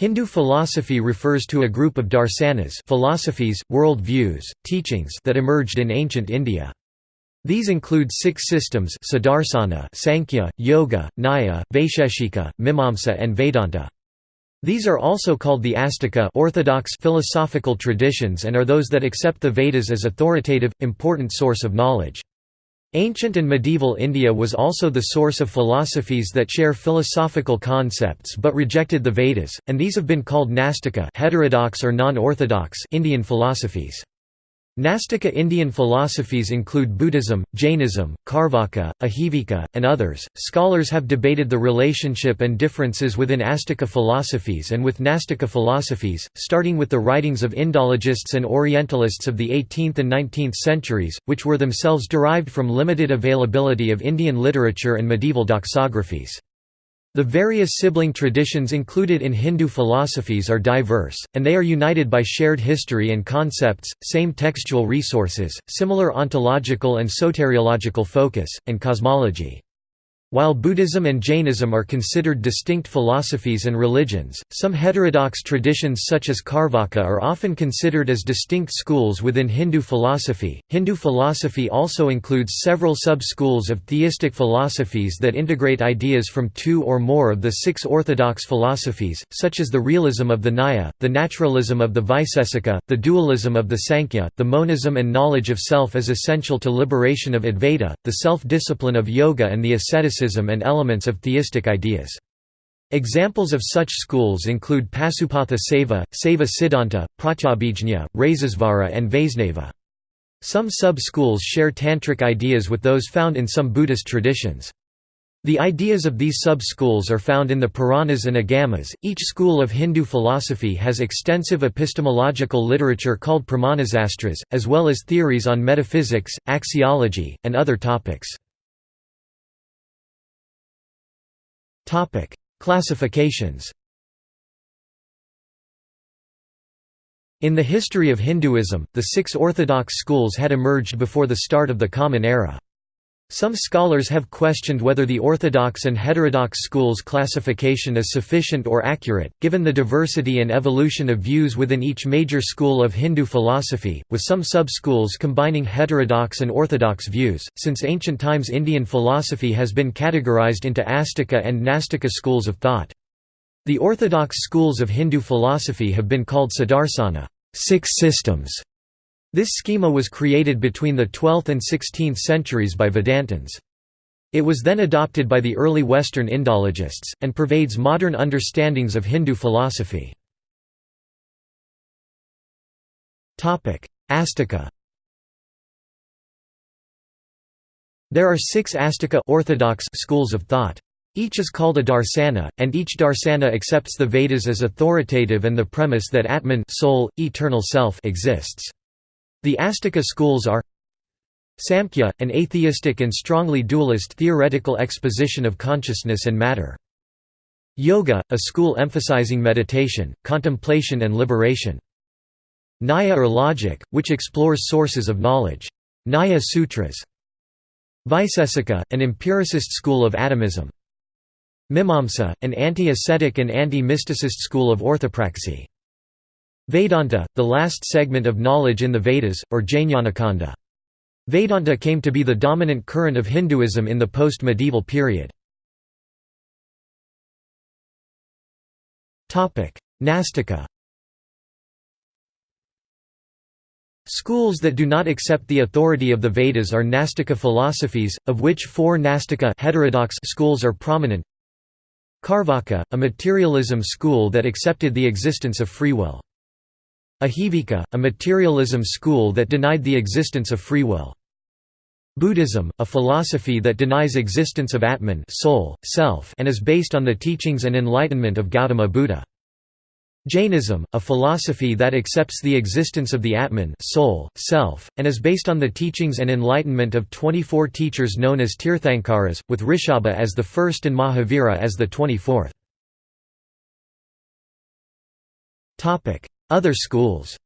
Hindu philosophy refers to a group of darsanas philosophies, world views, teachings that emerged in ancient India. These include six systems Sadarsana, Sankhya, Yoga, Nyaya, Vaisheshika, Mimamsa and Vedanta. These are also called the Astika orthodox philosophical traditions and are those that accept the Vedas as authoritative, important source of knowledge. Ancient and medieval India was also the source of philosophies that share philosophical concepts but rejected the Vedas, and these have been called Nastika heterodox or non-orthodox Indian philosophies. Nastika Indian philosophies include Buddhism, Jainism, Carvaka, Ajivika, and others. Scholars have debated the relationship and differences within Astika philosophies and with Nastika philosophies, starting with the writings of Indologists and Orientalists of the 18th and 19th centuries, which were themselves derived from limited availability of Indian literature and medieval doxographies. The various sibling traditions included in Hindu philosophies are diverse, and they are united by shared history and concepts, same textual resources, similar ontological and soteriological focus, and cosmology. While Buddhism and Jainism are considered distinct philosophies and religions, some heterodox traditions such as Carvaka are often considered as distinct schools within Hindu philosophy. Hindu philosophy also includes several sub-schools of theistic philosophies that integrate ideas from two or more of the six orthodox philosophies, such as the realism of the Nyaya, the naturalism of the Vaisesika, the dualism of the Sankhya, the monism and knowledge of self as essential to liberation of Advaita, the self-discipline of yoga and the asceticism and elements of theistic ideas. Examples of such schools include Pasupatha Saiva, Saiva Siddhanta, Pratyabhijna, Rasesvara and Vaisnava. Some sub-schools share tantric ideas with those found in some Buddhist traditions. The ideas of these sub-schools are found in the Puranas and Agamas. Each school of Hindu philosophy has extensive epistemological literature called Pramanasastras, as well as theories on metaphysics, axiology, and other topics. Classifications In the history of Hinduism, the six orthodox schools had emerged before the start of the Common Era. Some scholars have questioned whether the orthodox and heterodox schools classification is sufficient or accurate, given the diversity and evolution of views within each major school of Hindu philosophy, with some sub-schools combining heterodox and orthodox views. Since ancient times Indian philosophy has been categorized into Astika and Nastika schools of thought. The orthodox schools of Hindu philosophy have been called Sadarsana six systems", this schema was created between the 12th and 16th centuries by Vedantins. It was then adopted by the early Western Indologists, and pervades modern understandings of Hindu philosophy. Astika There are six Astika orthodox schools of thought. Each is called a darsana, and each darsana accepts the Vedas as authoritative and the premise that Atman soul, eternal self exists. The Astika schools are Samkhya, an atheistic and strongly dualist theoretical exposition of consciousness and matter. Yoga, a school emphasizing meditation, contemplation and liberation. Nyaya or logic, which explores sources of knowledge. Nyaya Sutras. Vaisesika, an empiricist school of atomism. Mimamsa, an anti-ascetic and anti-mysticist school of orthopraxy. Vedanta, the last segment of knowledge in the Vedas, or Jnanakanda. Vedanta came to be the dominant current of Hinduism in the post-medieval period. Nastika Schools that do not accept the authority of the Vedas are Nastika philosophies, of which four Nastika heterodox schools are prominent. Carvaka, a materialism school that accepted the existence of free will. Ajivika, a materialism school that denied the existence of free will. Buddhism, a philosophy that denies existence of Atman soul, self and is based on the teachings and enlightenment of Gautama Buddha. Jainism, a philosophy that accepts the existence of the Atman soul, self, and is based on the teachings and enlightenment of 24 teachers known as Tirthankaras, with Rishabha as the first and Mahavira as the 24th. Other schools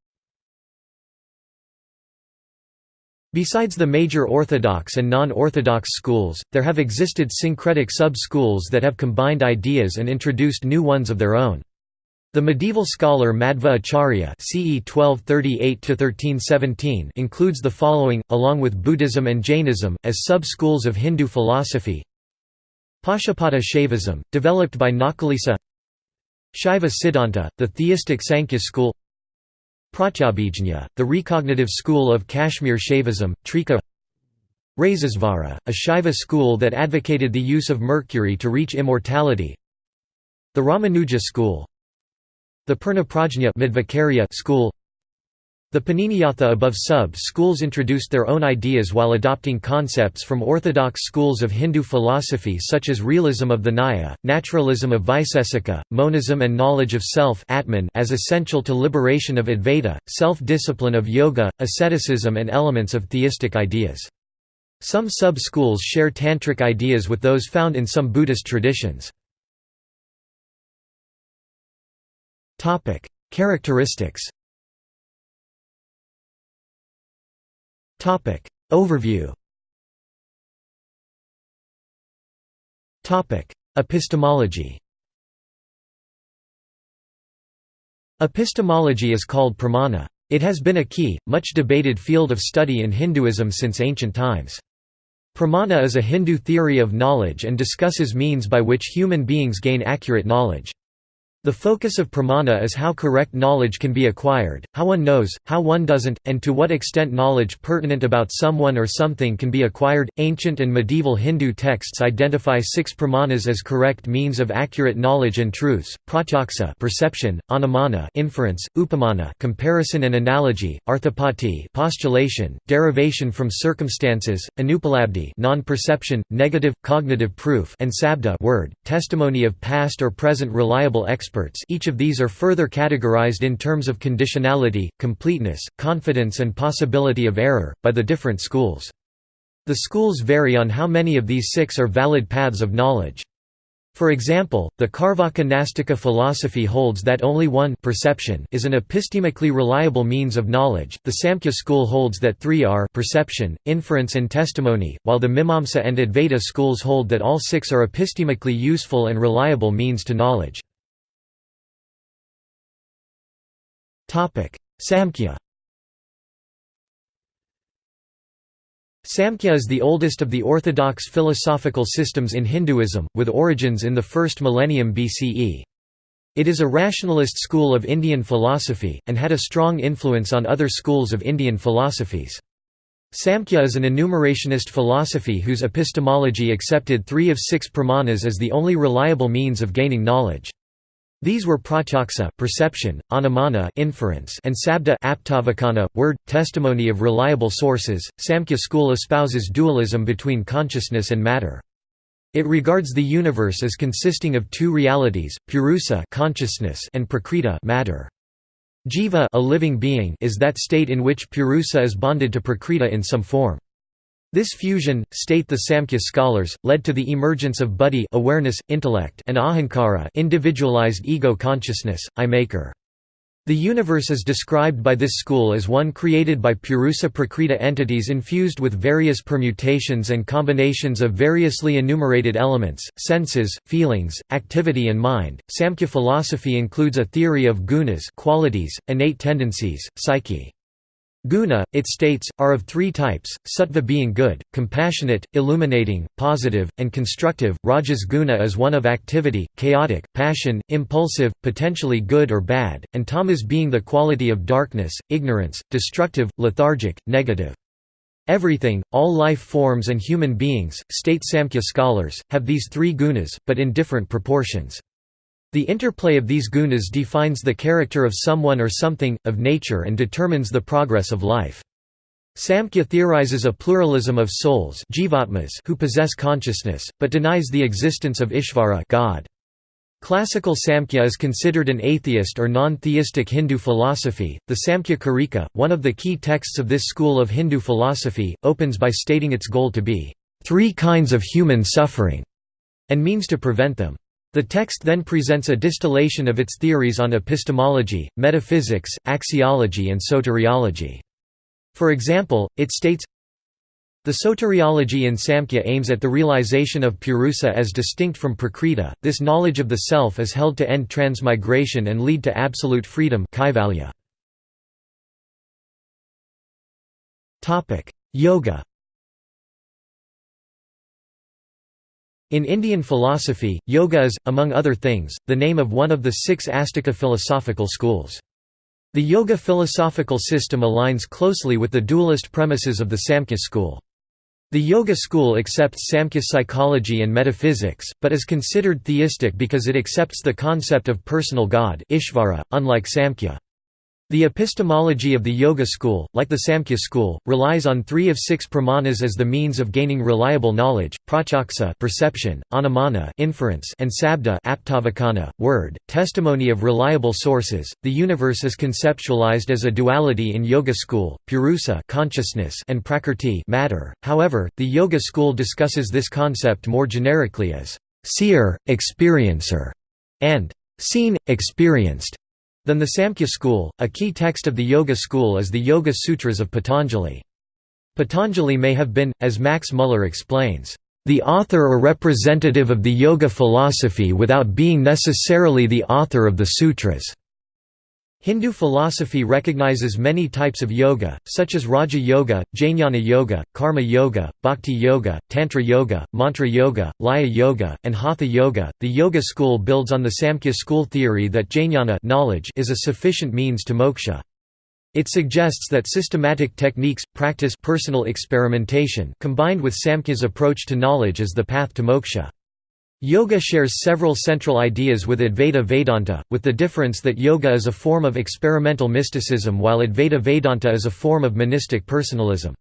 Besides the major orthodox and non-orthodox schools, there have existed syncretic sub-schools that have combined ideas and introduced new ones of their own. The medieval scholar Madhva Acharya CE 1238 includes the following, along with Buddhism and Jainism, as sub-schools of Hindu philosophy Pashupata Shaivism, developed by Nakulisa Shaiva Siddhanta, the theistic Sankhya school Pratyabhijna, the recognitive school of Kashmir Shaivism, Trika Rasesvara, a Shaiva school that advocated the use of mercury to reach immortality The Ramanuja school The Purnaprajna school the Paniniyatha above sub-schools introduced their own ideas while adopting concepts from orthodox schools of Hindu philosophy such as realism of the Nyaya, naturalism of Vaisesika, monism and knowledge of self Atman as essential to liberation of Advaita, self-discipline of yoga, asceticism and elements of theistic ideas. Some sub-schools share tantric ideas with those found in some Buddhist traditions. Characteristics Topic Overview Topic Epistemology Epistemology is called pramana. It has been a key, much debated field of study in Hinduism since ancient times. Pramana is a Hindu theory of knowledge and discusses means by which human beings gain accurate knowledge. The focus of pramana is how correct knowledge can be acquired, how one knows, how one doesn't, and to what extent knowledge pertinent about someone or something can be acquired. Ancient and medieval Hindu texts identify six pramanas as correct means of accurate knowledge and truths: pratyaksa, perception; anumana, inference; upamana, comparison and analogy; arthapati, postulation, derivation from circumstances; anupalabdhi, non-perception, negative, cognitive proof; and sabda, word, testimony of past or present reliable experts experts each of these are further categorized in terms of conditionality, completeness, confidence and possibility of error, by the different schools. The schools vary on how many of these six are valid paths of knowledge. For example, the Carvaka Nastika philosophy holds that only one perception is an epistemically reliable means of knowledge, the Samkhya school holds that three are perception, inference and testimony, while the Mimamsa and Advaita schools hold that all six are epistemically useful and reliable means to knowledge. Samkhya Samkhya is the oldest of the orthodox philosophical systems in Hinduism, with origins in the first millennium BCE. It is a rationalist school of Indian philosophy, and had a strong influence on other schools of Indian philosophies. Samkhya is an enumerationist philosophy whose epistemology accepted three of six pramanas as the only reliable means of gaining knowledge. These were pratyaksa perception, anumana inference, and sabda aptavakana, word, testimony of reliable sources. Samkhya school espouses dualism between consciousness and matter. It regards the universe as consisting of two realities, purusa consciousness and prakriti matter. Jiva a living being is that state in which purusa is bonded to prakriti in some form. This fusion, state the Samkhya scholars, led to the emergence of buddhi awareness, intellect and ahankara individualized ego consciousness, I-maker. The universe is described by this school as one created by Purusa Prakriti entities infused with various permutations and combinations of variously enumerated elements, senses, feelings, activity and mind. Samkhya philosophy includes a theory of gunas qualities, innate tendencies, psyche. Guna, it states, are of three types, sattva being good, compassionate, illuminating, positive, and constructive, rajas guna is one of activity, chaotic, passion, impulsive, potentially good or bad, and tamas being the quality of darkness, ignorance, destructive, lethargic, negative. Everything, all life forms and human beings, state Samkhya scholars, have these three gunas, but in different proportions. The interplay of these gunas defines the character of someone or something, of nature and determines the progress of life. Samkhya theorizes a pluralism of souls jivatmas who possess consciousness, but denies the existence of Ishvara God. Classical Samkhya is considered an atheist or non-theistic Hindu philosophy. The Samkhya Karika, one of the key texts of this school of Hindu philosophy, opens by stating its goal to be three kinds of human suffering and means to prevent them. The text then presents a distillation of its theories on epistemology, metaphysics, axiology and soteriology. For example, it states, The soteriology in Samkhya aims at the realization of Purusa as distinct from Prakriti. This knowledge of the self is held to end transmigration and lead to absolute freedom Yoga. In Indian philosophy, yoga is, among other things, the name of one of the six Astika philosophical schools. The yoga philosophical system aligns closely with the dualist premises of the Samkhya school. The Yoga school accepts Samkhya psychology and metaphysics, but is considered theistic because it accepts the concept of personal God Ishvara, unlike Samkhya. The epistemology of the Yoga school, like the Samkhya school, relies on three of six pramanas as the means of gaining reliable knowledge: pratyaksa perception, anumana inference, and sabda aptavakana word, testimony of reliable sources. The universe is conceptualized as a duality in Yoga school: purusa consciousness and prakrti matter. However, the Yoga school discusses this concept more generically as seer, experiencer, and seen, experienced than the Samkhya school. A key text of the Yoga school is the Yoga Sutras of Patanjali. Patanjali may have been, as Max Muller explains, the author or representative of the Yoga philosophy without being necessarily the author of the sutras. Hindu philosophy recognizes many types of yoga, such as Raja Yoga, Jnana Yoga, Karma Yoga, Bhakti Yoga, Tantra Yoga, Mantra Yoga, Laya Yoga, and Hatha Yoga. The Yoga school builds on the Samkhya school theory that jnana knowledge is a sufficient means to moksha. It suggests that systematic techniques, practice personal experimentation combined with Samkhya's approach to knowledge is the path to moksha. Yoga shares several central ideas with Advaita Vedanta, with the difference that yoga is a form of experimental mysticism while Advaita Vedanta is a form of monistic personalism.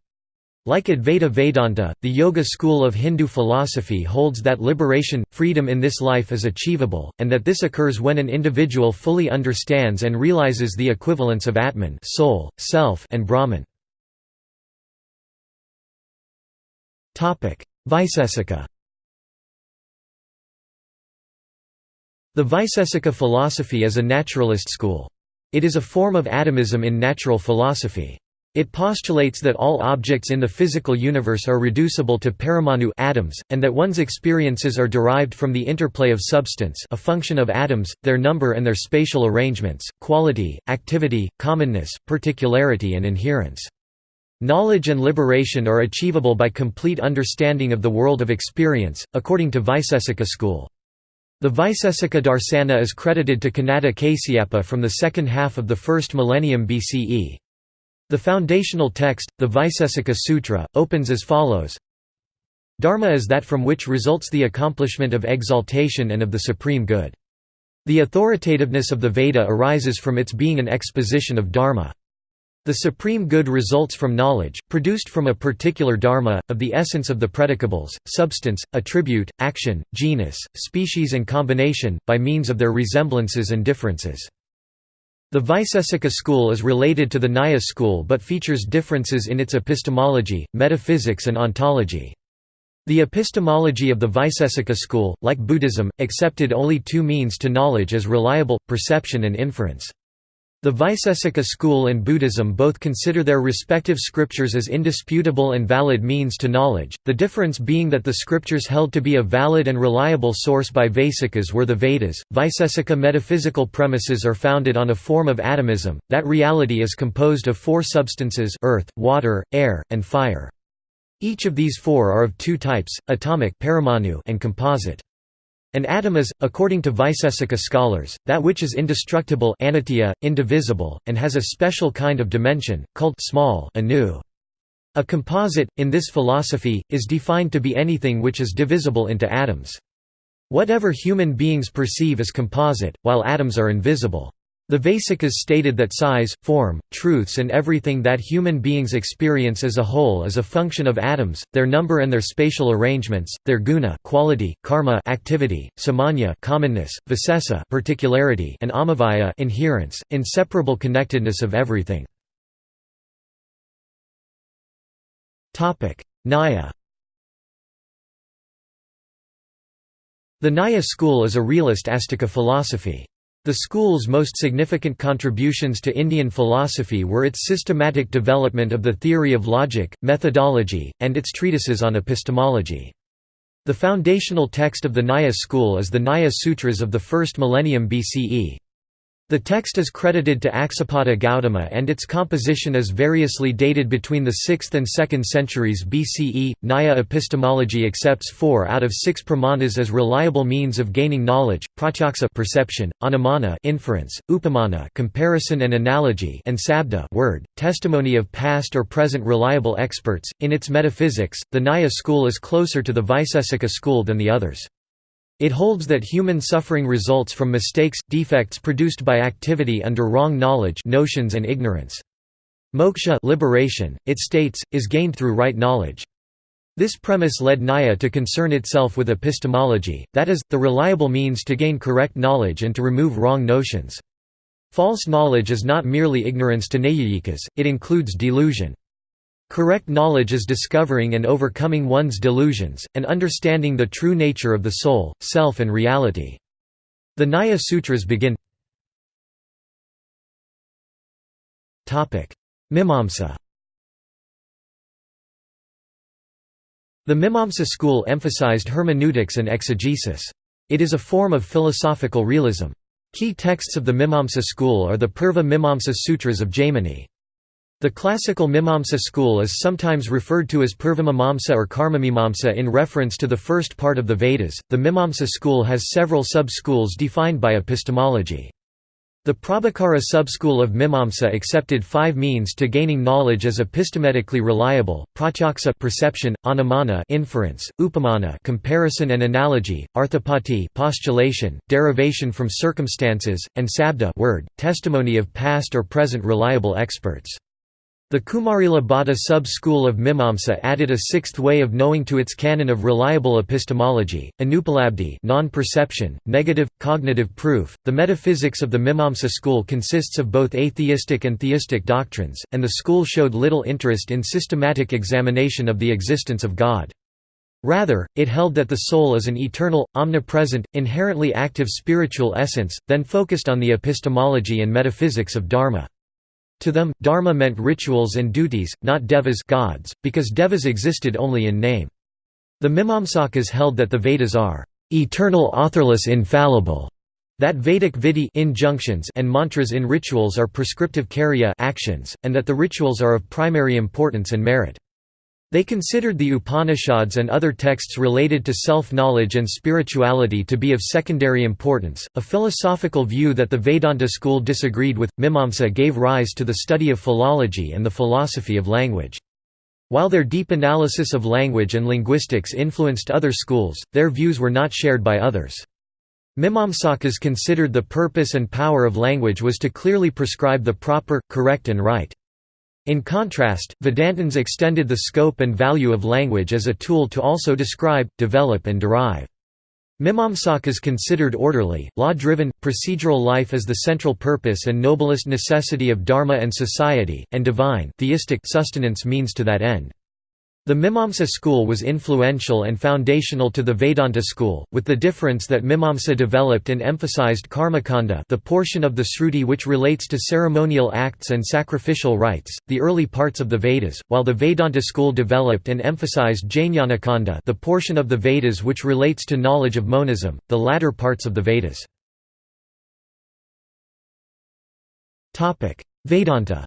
Like Advaita Vedanta, the Yoga school of Hindu philosophy holds that liberation, freedom in this life is achievable, and that this occurs when an individual fully understands and realizes the equivalence of Atman soul, self, and Brahman. Vaisesika The Vaisesika philosophy is a naturalist school. It is a form of atomism in natural philosophy. It postulates that all objects in the physical universe are reducible to paramanu atoms, and that one's experiences are derived from the interplay of substance a function of atoms, their number and their spatial arrangements, quality, activity, commonness, particularity and inherence. Knowledge and liberation are achievable by complete understanding of the world of experience, according to Vaisesika school. The Vaisesika Darsana is credited to Kanada Kasyapa from the second half of the first millennium BCE. The foundational text, the Vaisesika Sutra, opens as follows Dharma is that from which results the accomplishment of exaltation and of the supreme good. The authoritativeness of the Veda arises from its being an exposition of Dharma. The supreme good results from knowledge, produced from a particular dharma, of the essence of the predicables, substance, attribute, action, genus, species and combination, by means of their resemblances and differences. The Vaisesika school is related to the Nyaya school but features differences in its epistemology, metaphysics and ontology. The epistemology of the Vaisesika school, like Buddhism, accepted only two means to knowledge as reliable, perception and inference. The Vaisesika school and Buddhism both consider their respective scriptures as indisputable and valid means to knowledge, the difference being that the scriptures held to be a valid and reliable source by Vaisikas were the Vedas. Vaisesika metaphysical premises are founded on a form of atomism, that reality is composed of four substances earth, water, air, and fire. Each of these four are of two types, atomic and composite. An atom is, according to Vaisesika scholars, that which is indestructible anitya, indivisible, and has a special kind of dimension, called small anu. A composite, in this philosophy, is defined to be anything which is divisible into atoms. Whatever human beings perceive is composite, while atoms are invisible. The Vaisikas stated that size, form, truths and everything that human beings experience as a whole is a function of atoms, their number and their spatial arrangements, their guna quality, karma activity, samanya commonness, visesa particularity and amavaya inherence, inseparable connectedness of everything. Nyaya The Nyaya school is a realist Astika philosophy. The school's most significant contributions to Indian philosophy were its systematic development of the theory of logic, methodology, and its treatises on epistemology. The foundational text of the Nyaya school is the Nyaya Sutras of the first millennium BCE. The text is credited to Aksapada Gautama and its composition is variously dated between the 6th and 2nd centuries BCE. Nyaya epistemology accepts four out of six pramanas as reliable means of gaining knowledge: pratyaksa perception, anumana inference, upamana comparison and analogy, and sabda word, testimony of past or present reliable experts. In its metaphysics, the Nyaya school is closer to the Vaisesika school than the others. It holds that human suffering results from mistakes, defects produced by activity under wrong knowledge notions and ignorance. Moksha liberation, it states, is gained through right knowledge. This premise led Nyaya to concern itself with epistemology, that is, the reliable means to gain correct knowledge and to remove wrong notions. False knowledge is not merely ignorance to Naiyayikas, it includes delusion. Correct knowledge is discovering and overcoming one's delusions, and understanding the true nature of the soul, self and reality. The Nyaya Sutras begin Mimamsa The Mimamsa school emphasized hermeneutics and exegesis. It is a form of philosophical realism. Key texts of the Mimamsa school are the Purva Mimamsa Sutras of Jaimini. The classical Mimamsa school is sometimes referred to as Purvamimamsa or Karmamimamsa in reference to the first part of the Vedas. The Mimamsa school has several sub-schools defined by epistemology. The Prabhakara subschool of Mimamsa accepted five means to gaining knowledge as epistemically reliable: pratyaksa perception, anumana inference, upamana comparison and analogy, arthapati postulation, derivation from circumstances, and sabda word, testimony of past or present reliable experts. The Kumarila Bhatta sub-school of Mimamsa added a sixth way of knowing to its canon of reliable epistemology, anupalabdhi non-perception, negative, cognitive proof. The metaphysics of the Mimamsa school consists of both atheistic and theistic doctrines, and the school showed little interest in systematic examination of the existence of God. Rather, it held that the soul is an eternal, omnipresent, inherently active spiritual essence, then focused on the epistemology and metaphysics of Dharma. To them, dharma meant rituals and duties, not devas gods, because devas existed only in name. The Mimamsakas held that the Vedas are eternal authorless infallible, that Vedic vidhi injunctions and mantras in rituals are prescriptive karya actions, and that the rituals are of primary importance and merit. They considered the Upanishads and other texts related to self-knowledge and spirituality to be of secondary importance, a philosophical view that the Vedanta school disagreed with. Mimamsa gave rise to the study of philology and the philosophy of language. While their deep analysis of language and linguistics influenced other schools, their views were not shared by others. Mimamsakas considered the purpose and power of language was to clearly prescribe the proper, correct and right. In contrast, Vedantins extended the scope and value of language as a tool to also describe, develop and derive. Mimamsakas considered orderly, law-driven, procedural life as the central purpose and noblest necessity of dharma and society, and divine theistic sustenance means to that end. The Mimamsa school was influential and foundational to the Vedanta school, with the difference that Mimamsa developed and emphasized karmakanda the portion of the Sruti which relates to ceremonial acts and sacrificial rites, the early parts of the Vedas, while the Vedanta school developed and emphasized jnanakanda the portion of the Vedas which relates to knowledge of monism, the latter parts of the Vedas. Vedanta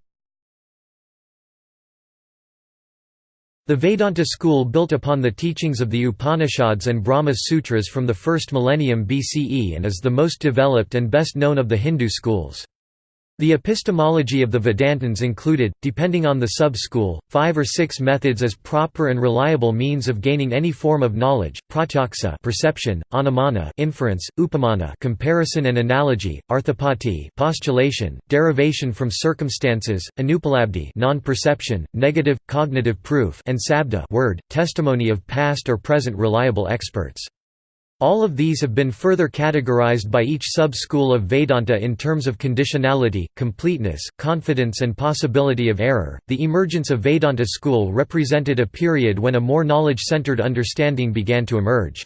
The Vedanta school built upon the teachings of the Upanishads and Brahma Sutras from the first millennium BCE and is the most developed and best known of the Hindu schools. The epistemology of the Vedantins included, depending on the sub-school, five or six methods as proper and reliable means of gaining any form of knowledge: pratyaksa perception, anumana inference, upamana comparison and analogy, arthapati postulation, derivation from circumstances, anupalabdhi non-perception, negative cognitive proof, and sabda word, testimony of past or present reliable experts. All of these have been further categorized by each sub-school of Vedanta in terms of conditionality, completeness, confidence and possibility of error. The emergence of Vedanta school represented a period when a more knowledge-centered understanding began to emerge.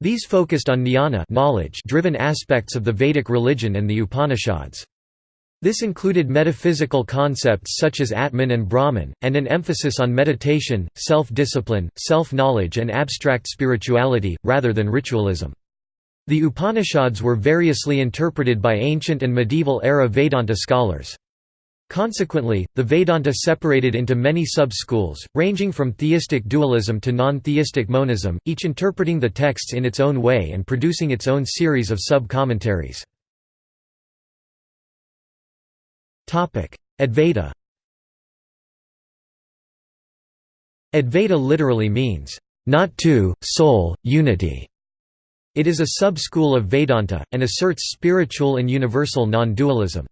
These focused on jnana knowledge-driven aspects of the Vedic religion and the Upanishads. This included metaphysical concepts such as Atman and Brahman, and an emphasis on meditation, self-discipline, self-knowledge and abstract spirituality, rather than ritualism. The Upanishads were variously interpreted by ancient and medieval-era Vedanta scholars. Consequently, the Vedanta separated into many sub-schools, ranging from theistic dualism to non-theistic monism, each interpreting the texts in its own way and producing its own series of sub-commentaries. Advaita Advaita literally means, "...not two, soul, unity". It is a sub-school of Vedanta, and asserts spiritual and universal non-dualism.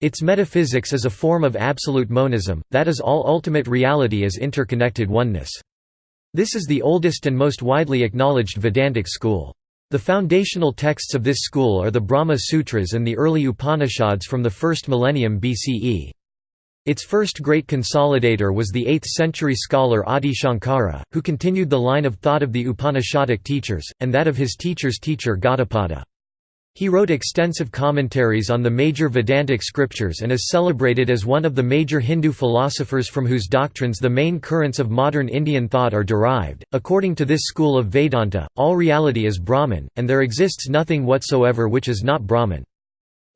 Its metaphysics is a form of absolute monism, that is all ultimate reality is interconnected oneness. This is the oldest and most widely acknowledged Vedantic school. The foundational texts of this school are the Brahma Sutras and the early Upanishads from the first millennium BCE. Its first great consolidator was the 8th-century scholar Adi Shankara, who continued the line of thought of the Upanishadic teachers, and that of his teacher's teacher Gaudapada. He wrote extensive commentaries on the major Vedantic scriptures and is celebrated as one of the major Hindu philosophers from whose doctrines the main currents of modern Indian thought are derived. According to this school of Vedanta, all reality is Brahman, and there exists nothing whatsoever which is not Brahman.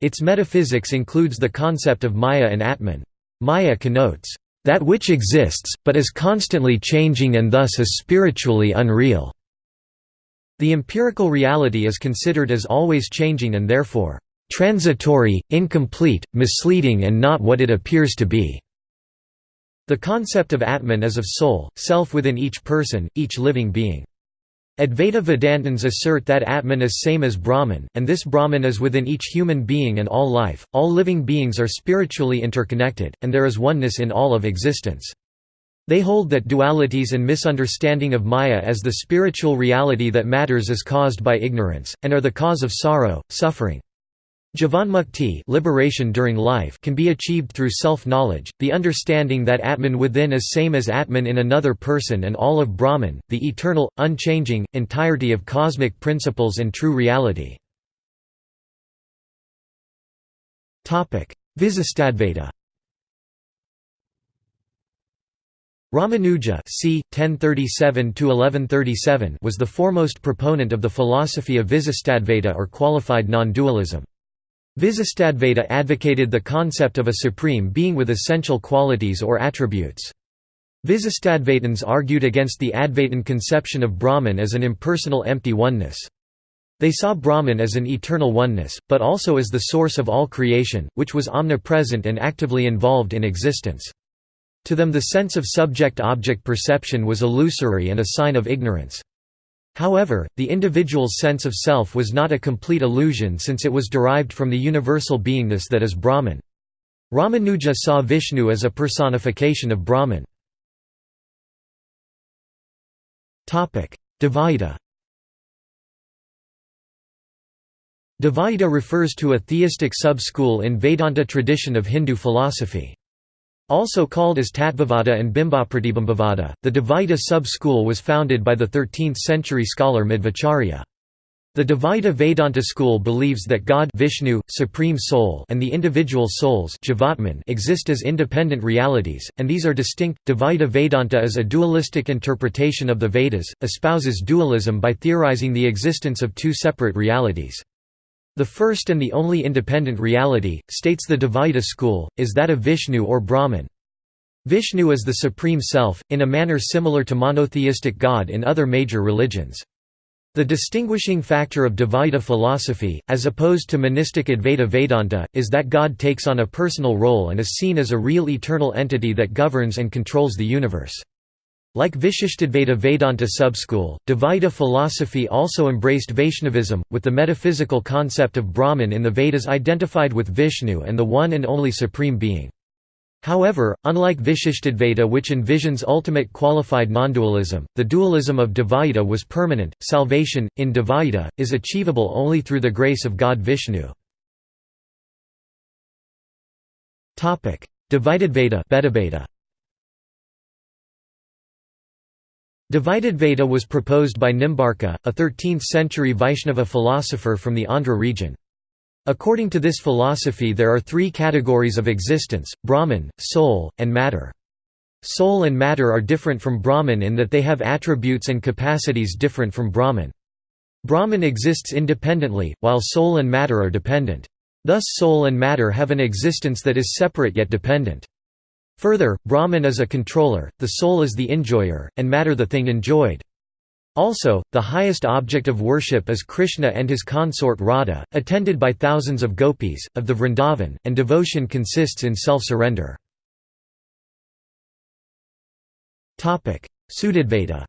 Its metaphysics includes the concept of Maya and Atman. Maya connotes that which exists, but is constantly changing and thus is spiritually unreal. The empirical reality is considered as always changing and therefore, transitory, incomplete, misleading and not what it appears to be. The concept of Atman is of soul, self within each person, each living being. Advaita Vedantins assert that Atman is same as Brahman, and this Brahman is within each human being and all life. All living beings are spiritually interconnected, and there is oneness in all of existence. They hold that dualities and misunderstanding of Maya as the spiritual reality that matters is caused by ignorance, and are the cause of sorrow, suffering. Jivanmukti liberation during life can be achieved through self-knowledge, the understanding that Atman within is same as Atman in another person and all of Brahman, the eternal, unchanging, entirety of cosmic principles and true reality. Visistadvaita Ramanuja c. 1037 was the foremost proponent of the philosophy of Visistadvaita or qualified non-dualism. Visistadvaita advocated the concept of a supreme being with essential qualities or attributes. Visistadvaitins argued against the Advaitin conception of Brahman as an impersonal empty oneness. They saw Brahman as an eternal oneness, but also as the source of all creation, which was omnipresent and actively involved in existence. To them the sense of subject-object perception was illusory and a sign of ignorance. However, the individual's sense of self was not a complete illusion since it was derived from the universal beingness that is Brahman. Ramanuja saw Vishnu as a personification of Brahman. Dvaita Dvaita refers to a theistic sub-school in Vedanta tradition of Hindu philosophy. Also called as Tattvavada and Bimbapratibimbavada, the Dvaita sub-school was founded by the 13th-century scholar Madhvacharya. The Dvaita Vedanta school believes that God Vishnu, Supreme Soul and the individual souls exist as independent realities, and these are distinct. Dvaita Vedanta is a dualistic interpretation of the Vedas, espouses dualism by theorizing the existence of two separate realities. The first and the only independent reality, states the Dvaita school, is that of Vishnu or Brahman. Vishnu is the Supreme Self, in a manner similar to monotheistic God in other major religions. The distinguishing factor of Dvaita philosophy, as opposed to monistic Advaita Vedanta, is that God takes on a personal role and is seen as a real eternal entity that governs and controls the universe. Like Vishishtadvaita Vedanta subschool, Dvaita philosophy also embraced Vaishnavism, with the metaphysical concept of Brahman in the Vedas identified with Vishnu and the one and only Supreme Being. However, unlike Vishishtadvaita which envisions ultimate qualified nondualism, the dualism of Dvaita was permanent. Salvation, in Dvaita, is achievable only through the grace of God Vishnu. Dvaitadvaita Veda was proposed by Nimbarka, a 13th-century Vaishnava philosopher from the Andhra region. According to this philosophy there are three categories of existence, Brahman, soul, and matter. Soul and matter are different from Brahman in that they have attributes and capacities different from Brahman. Brahman exists independently, while soul and matter are dependent. Thus soul and matter have an existence that is separate yet dependent. Further, Brahman is a controller, the soul is the enjoyer, and matter the thing enjoyed. Also, the highest object of worship is Krishna and his consort Radha, attended by thousands of gopis, of the Vrindavan, and devotion consists in self-surrender. Shuddhadvaita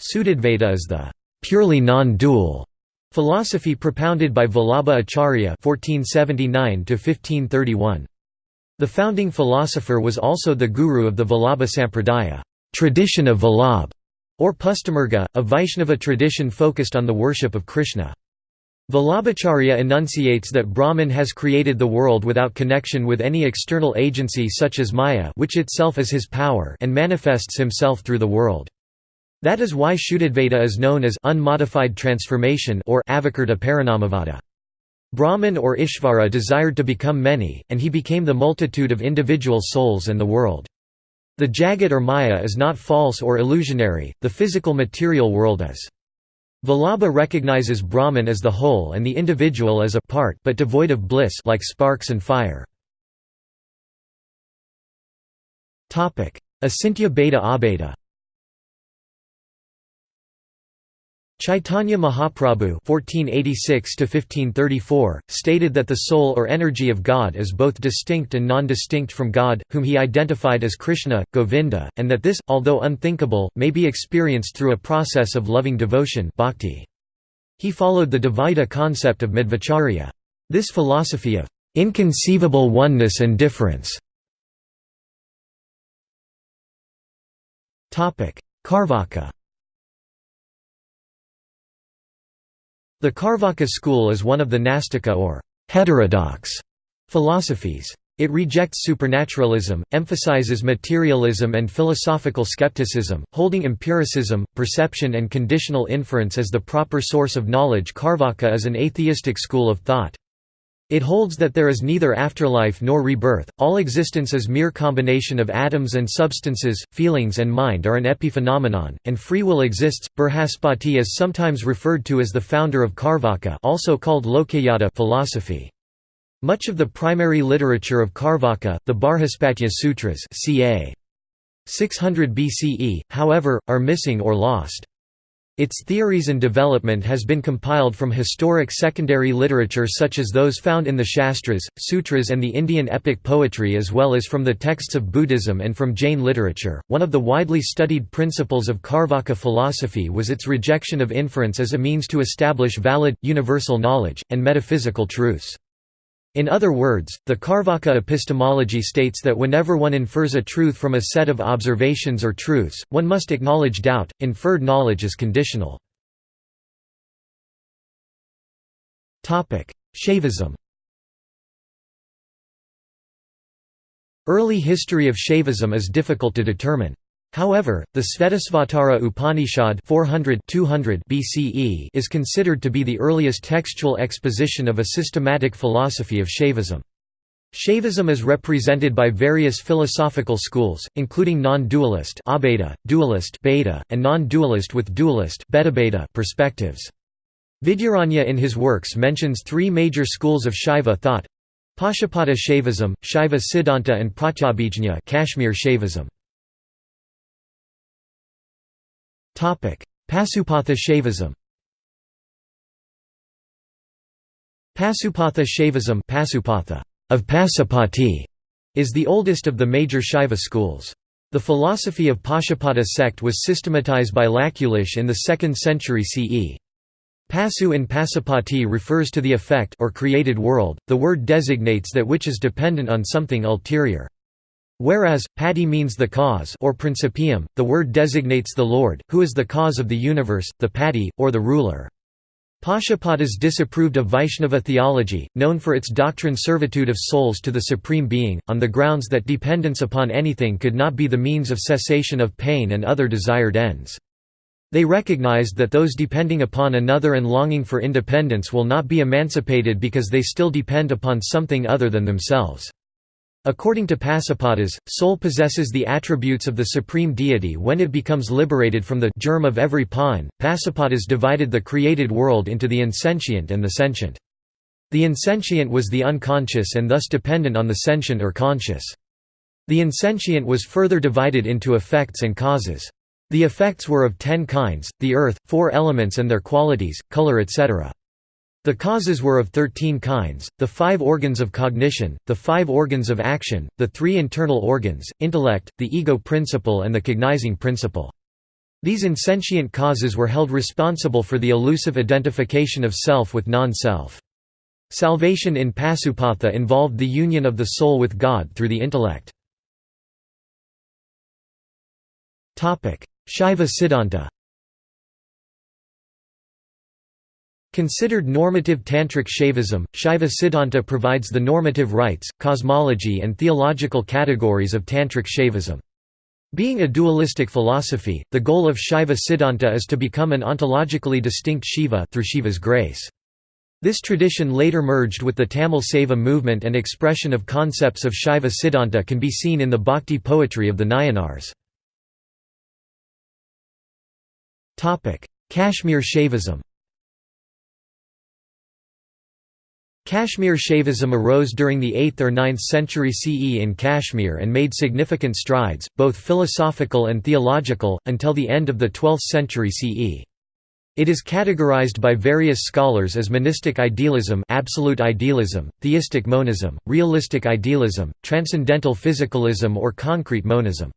Shuddhadvaita is the purely non-dual Philosophy propounded by Vallabha Acharya (1479–1531). The founding philosopher was also the guru of the Vallabha Sampradaya, tradition of Vallabh, or Pushtimarga, a Vaishnava tradition focused on the worship of Krishna. Vallabhacharya enunciates that Brahman has created the world without connection with any external agency such as Maya which itself is his power and manifests himself through the world. That is why Shuddhadvaita is known as unmodified transformation or avakarta Parinamavada. Brahman or Ishvara desired to become many, and he became the multitude of individual souls and the world. The Jagat or Maya is not false or illusionary, the physical material world is. Vallabha recognizes Brahman as the whole and the individual as a part but devoid of bliss like sparks and fire. Acintya Bheda Abheda Chaitanya Mahaprabhu (1486–1534) stated that the soul or energy of God is both distinct and non-distinct from God, whom he identified as Krishna, Govinda, and that this, although unthinkable, may be experienced through a process of loving devotion bhakti. He followed the Dvaita concept of Madhvacharya. This philosophy of inconceivable oneness and difference. Carvaka The Carvaka school is one of the Nastika or heterodox philosophies. It rejects supernaturalism, emphasizes materialism and philosophical skepticism, holding empiricism, perception and conditional inference as the proper source of knowledge Carvaka is an atheistic school of thought. It holds that there is neither afterlife nor rebirth, all existence is mere combination of atoms and substances, feelings and mind are an epiphenomenon, and free will exists. Brihaspati is sometimes referred to as the founder of Carvaka also called Lokayata philosophy. Much of the primary literature of Carvaka, the Barhaspatya Sutras ca. 600 BCE, however, are missing or lost. Its theories and development has been compiled from historic secondary literature such as those found in the Shastras, Sutras, and the Indian epic poetry, as well as from the texts of Buddhism and from Jain literature. One of the widely studied principles of Carvaka philosophy was its rejection of inference as a means to establish valid, universal knowledge, and metaphysical truths. In other words, the Carvaka epistemology states that whenever one infers a truth from a set of observations or truths, one must acknowledge doubt. Inferred knowledge is conditional. Shaivism Early history of Shaivism is difficult to determine. However, the Svetasvatara Upanishad 400 200 BCE is considered to be the earliest textual exposition of a systematic philosophy of Shaivism. Shaivism is represented by various philosophical schools, including non-dualist dualist bheda, and non-dualist with dualist perspectives. Vidyaranya in his works mentions three major schools of Shaiva thought Pashupata Shaivism, Shaiva Siddhanta and Pratyabhijna Kashmir Shaivism. Pasupatha Shaivism Pasupatha Shaivism Pasupatha of Pasupati is the oldest of the major Shaiva schools. The philosophy of Pashupata sect was systematized by Lakulish in the 2nd century CE. Pasu in Pasupati refers to the effect or created world, the word designates that which is dependent on something ulterior. Whereas, pati means the cause or principium, the word designates the Lord, who is the cause of the universe, the pati, or the ruler. Pashupatas disapproved of Vaishnava theology, known for its doctrine servitude of souls to the Supreme Being, on the grounds that dependence upon anything could not be the means of cessation of pain and other desired ends. They recognized that those depending upon another and longing for independence will not be emancipated because they still depend upon something other than themselves. According to Pasupatas, soul possesses the attributes of the supreme deity when it becomes liberated from the germ of every pine. Pasupatas divided the created world into the insentient and the sentient. The insentient was the unconscious and thus dependent on the sentient or conscious. The insentient was further divided into effects and causes. The effects were of ten kinds, the earth, four elements and their qualities, color etc. The causes were of thirteen kinds, the five organs of cognition, the five organs of action, the three internal organs, intellect, the ego principle and the cognizing principle. These insentient causes were held responsible for the elusive identification of self with non-self. Salvation in Pasupatha involved the union of the soul with God through the intellect. Shaiva Siddhanta Considered normative Tantric Shaivism, Shaiva Siddhanta provides the normative rites, cosmology and theological categories of Tantric Shaivism. Being a dualistic philosophy, the goal of Shaiva Siddhanta is to become an ontologically distinct Shiva through Shiva's grace. This tradition later merged with the Tamil Saiva movement and expression of concepts of Shaiva Siddhanta can be seen in the bhakti poetry of the Nayanars. Kashmir Shaivism Kashmir Shaivism arose during the 8th or 9th century CE in Kashmir and made significant strides, both philosophical and theological, until the end of the 12th century CE. It is categorized by various scholars as monistic idealism absolute idealism, theistic monism, realistic idealism, transcendental physicalism or concrete monism.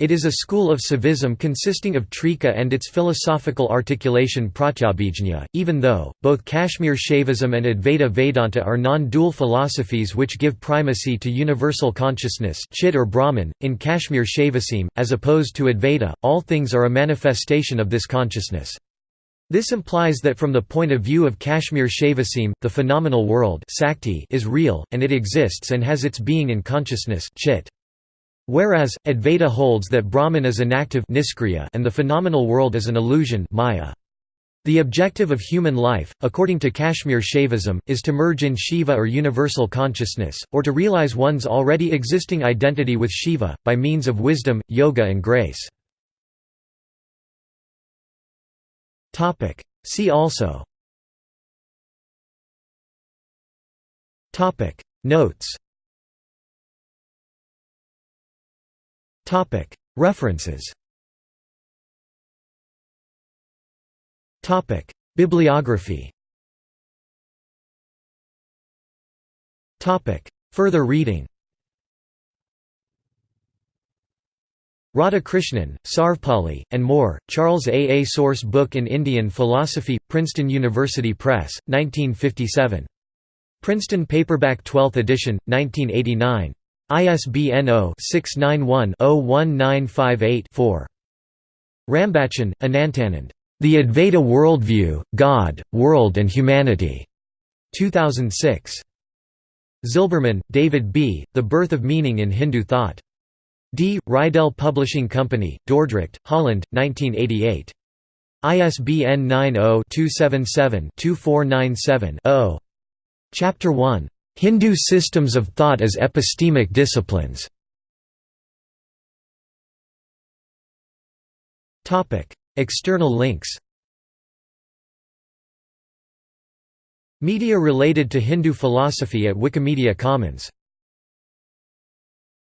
It is a school of Saivism consisting of Trika and its philosophical articulation Pratyabhijna, even though, both Kashmir Shaivism and Advaita Vedanta are non-dual philosophies which give primacy to universal consciousness Chit or Brahman. .In Kashmir Shaivism, as opposed to Advaita, all things are a manifestation of this consciousness. This implies that from the point of view of Kashmir Shaivism, the phenomenal world is real, and it exists and has its being in consciousness chit. Whereas, Advaita holds that Brahman is inactive and the phenomenal world is an illusion maya. The objective of human life, according to Kashmir Shaivism, is to merge in Shiva or universal consciousness, or to realize one's already existing identity with Shiva, by means of wisdom, yoga and grace. See also Notes References. Bibliography. Further reading. Radhakrishnan, Sarvepalli, and Moore, Charles A. A. Source Book in Indian Philosophy, Princeton University Press, 1957. Princeton Paperback 12th edition, 1989. ISBN 0-691-01958-4. Rambachan, Anantanand. The Advaita Worldview, God, World and Humanity. 2006. Zilberman, David B., The Birth of Meaning in Hindu Thought. D. Reidel Publishing Company, Dordrecht, Holland, 1988. ISBN 90-277-2497-0. Chapter 1. Hindu systems of thought as epistemic disciplines. External links. Media related to Hindu philosophy at Wikimedia Commons